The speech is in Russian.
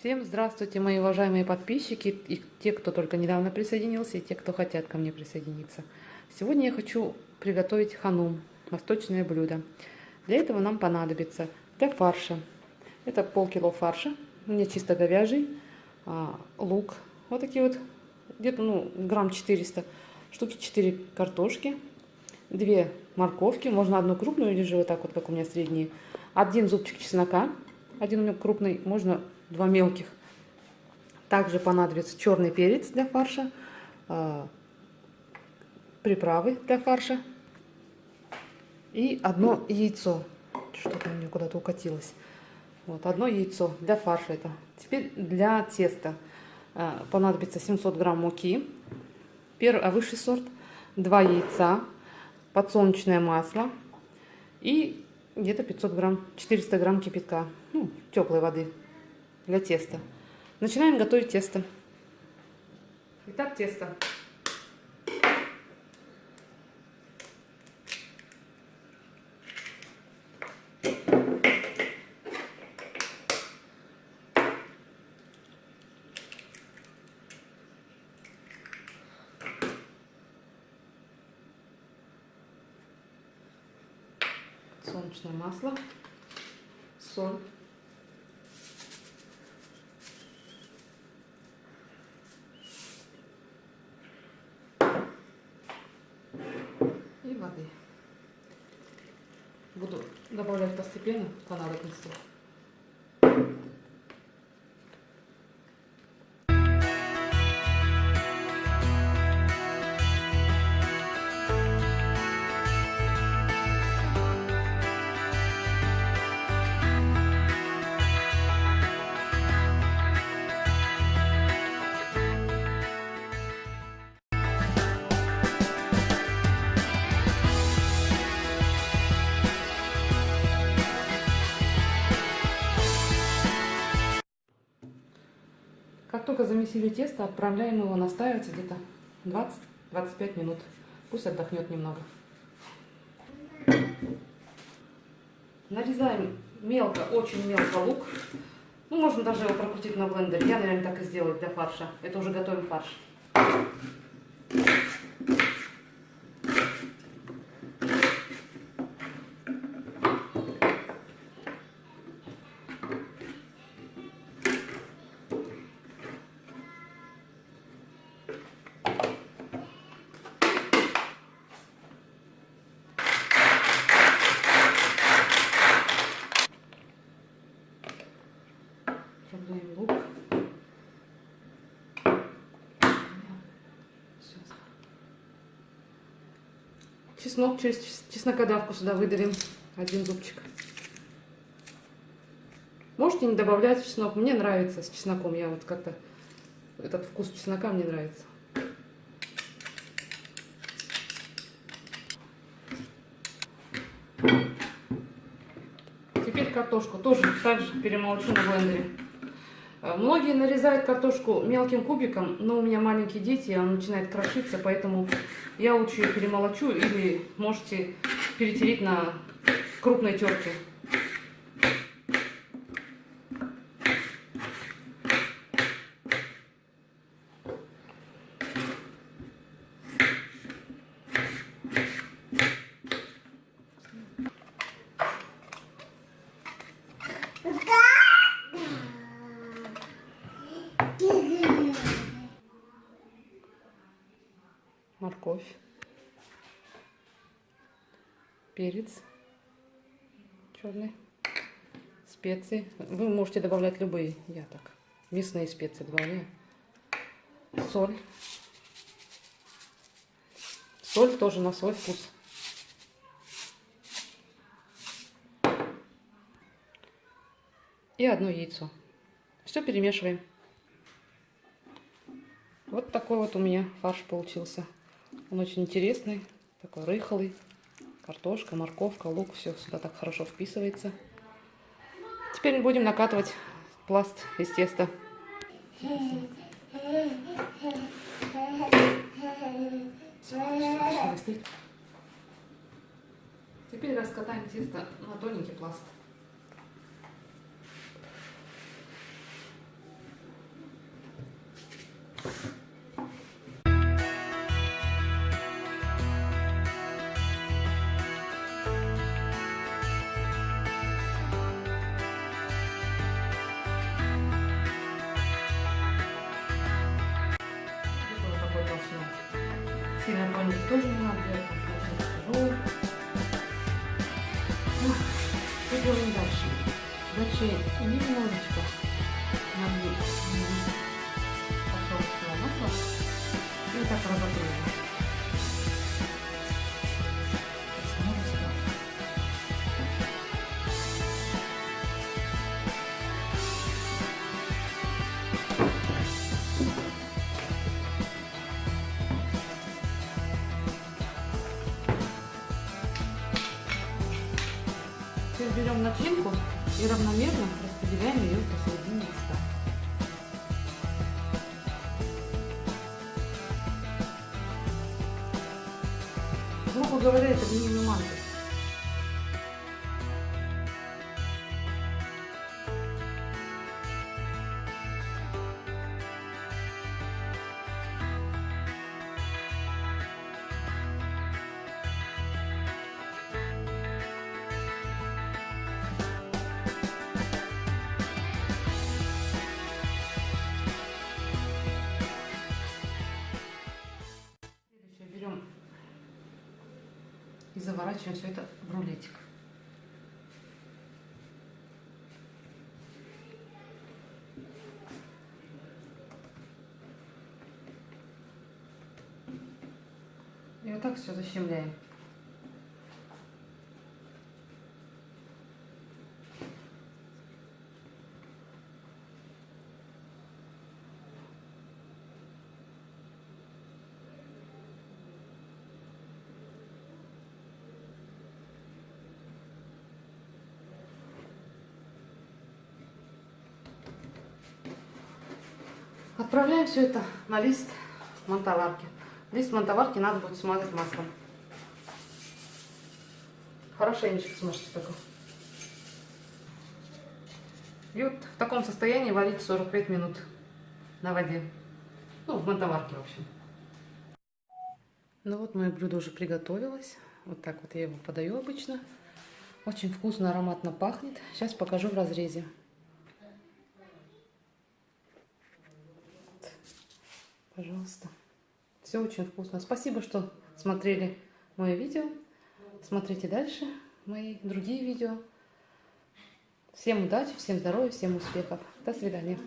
Всем здравствуйте, мои уважаемые подписчики, и те, кто только недавно присоединился, и те, кто хотят ко мне присоединиться. Сегодня я хочу приготовить ханум, восточное блюдо. Для этого нам понадобится для фарша. Это полкило фарша, у меня чисто говяжий, а, лук, вот такие вот, где-то ну, грамм 400, штуки 4 картошки, 2 морковки, можно одну крупную или же вот так вот, как у меня средние, один зубчик чеснока, один у меня крупный, можно два мелких. Также понадобится черный перец для фарша, а, приправы для фарша и одно яйцо. Что-то у меня куда-то укатилось. Вот, одно яйцо для фарша это. Теперь для теста а, понадобится 700 грамм муки, первый, а высший сорт, два яйца, подсолнечное масло и где-то 500 грамм, 400 грамм кипятка, ну, теплой воды для теста. Начинаем готовить тесто. Итак, тесто. Солнечное масло, соль. воды. Буду добавлять постепенно по надобности. Только замесили тесто, отправляем его настаиваться где-то 20-25 минут. Пусть отдохнет немного. Нарезаем мелко, очень мелко лук. Ну, можно даже его прокрутить на блендере. Я, наверное, так и сделаю для фарша. Это уже готовим фарш. Чеснок через чеснокодавку сюда выдавим. Один зубчик. Можете не добавлять чеснок. Мне нравится с чесноком. Я вот как-то... Этот вкус чеснока мне нравится. Теперь картошку тоже так же перемолчу на блендере. Э, многие нарезают картошку мелким кубиком, но у меня маленькие дети, она начинает крошиться, поэтому я лучше ее перемолочу или можете перетереть на крупной терке. Морковь, перец черный, специи. Вы можете добавлять любые, я так, мясные специи добавляю. Соль. Соль тоже на свой вкус. И одно яйцо. Все перемешиваем. Вот такой вот у меня фарш получился. Он очень интересный, такой рыхлый. Картошка, морковка, лук, все сюда так хорошо вписывается. Теперь будем накатывать пласт из теста. Теперь раскатаем тесто на тоненький пласт. Сильно тоненький тоже не надо тяжелый. Ну, что делаем дальше? Дальше немножечко налью подсолнечного масла и так работаем. Берем начинку и равномерно распределяем ее посередине листа. Грубо говоря, это глиняный манго. И заворачиваем все это в рулетик. И вот так все защемляем. Отправляем все это на лист монтоварки. Лист монтоварки надо будет смазать маслом. Хорошенечко смажьте только. И вот в таком состоянии варить 45 минут на воде. Ну, в монтоварке, в общем. Ну вот мое блюдо уже приготовилось. Вот так вот я его подаю обычно. Очень вкусно, ароматно пахнет. Сейчас покажу в разрезе. Пожалуйста. Все очень вкусно. Спасибо, что смотрели мое видео. Смотрите дальше мои другие видео. Всем удачи, всем здоровья, всем успехов. До свидания.